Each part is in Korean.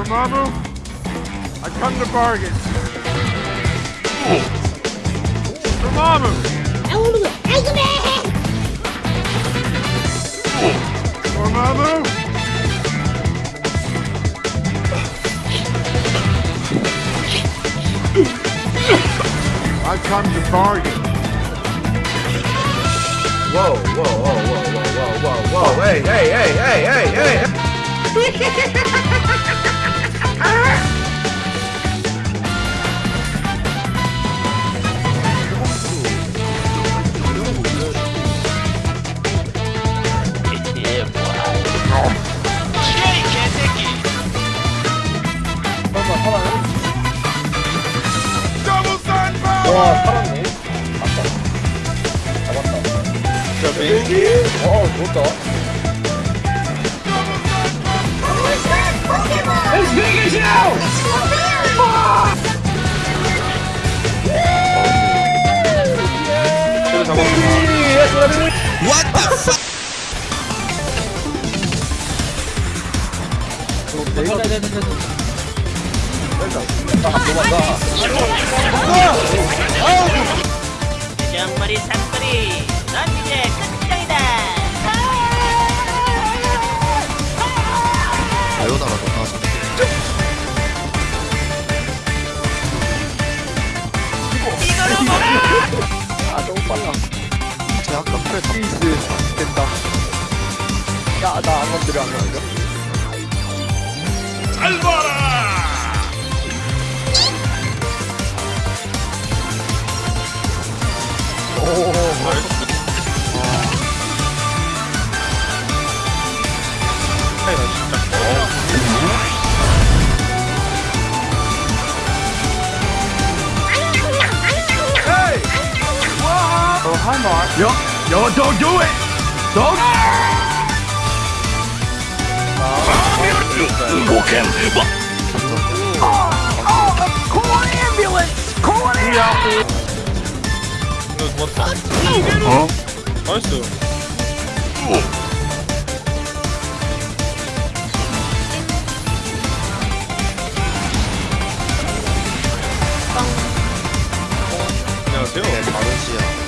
Dormammu, I come to bargain. Dormammu, Dormammu. I come to bargain. Whoa, whoa, whoa, whoa, whoa, whoa, whoa, whoa, hey, hey, hey, hey, hey, hey! 와 살았네 맞다 잡았다 자 메인기 어 좋다 쟤도 잡았어. 정머리 산소리 넌 이제 끝장이다 바요나가 더 이걸로 먹어 아 너무 빨라. 제 아까 다 피스 됐다 야나 안 건드려 안 건드려 Oh, hi, Mark. Yo, yo, don't do it! Don't! Boken! Oh, oh, call an ambulance! Call an ambulance! 거 좋았다. 어? 나이스. 안녕하세요. 마르시아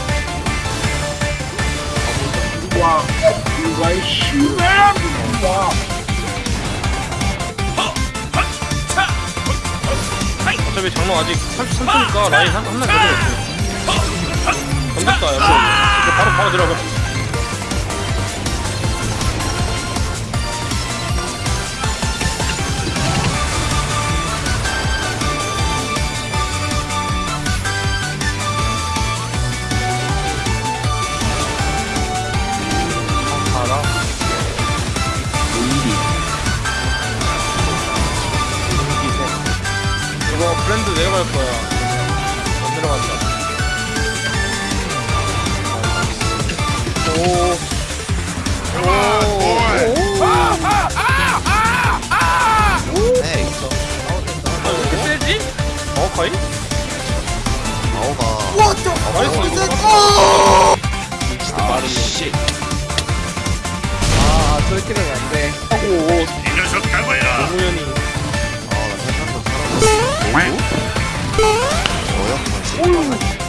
어차피 장로 아직 33초니까 라인 한, 한명 더 옆으로. 이거 바로, 바로 들어가. 하나 이거 브랜드 내려갈 거야. 거의? 아오가 What the fuck is that? 빠른 씨. 아, 돌기는 안 돼. 오, 이 녀석 각오해라. 노무현이. 아, 나 세상도 살아났어. 뭐야? 뭐야?